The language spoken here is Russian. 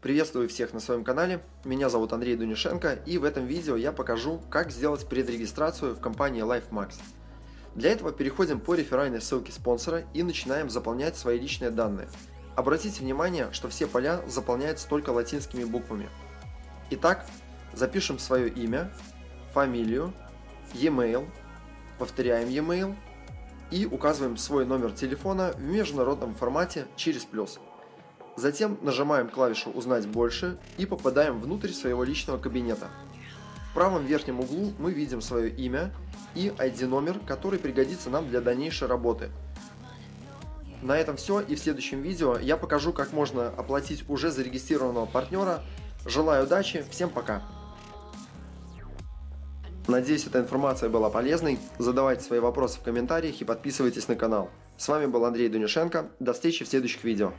Приветствую всех на своем канале, меня зовут Андрей Дунишенко и в этом видео я покажу, как сделать предрегистрацию в компании LifeMax. Для этого переходим по реферальной ссылке спонсора и начинаем заполнять свои личные данные. Обратите внимание, что все поля заполняются только латинскими буквами. Итак, запишем свое имя, фамилию, e-mail, повторяем e-mail и указываем свой номер телефона в международном формате через плюс. Затем нажимаем клавишу «Узнать больше» и попадаем внутрь своего личного кабинета. В правом верхнем углу мы видим свое имя и ID-номер, который пригодится нам для дальнейшей работы. На этом все и в следующем видео я покажу, как можно оплатить уже зарегистрированного партнера. Желаю удачи, всем пока! Надеюсь, эта информация была полезной. Задавайте свои вопросы в комментариях и подписывайтесь на канал. С вами был Андрей Дунишенко. До встречи в следующих видео.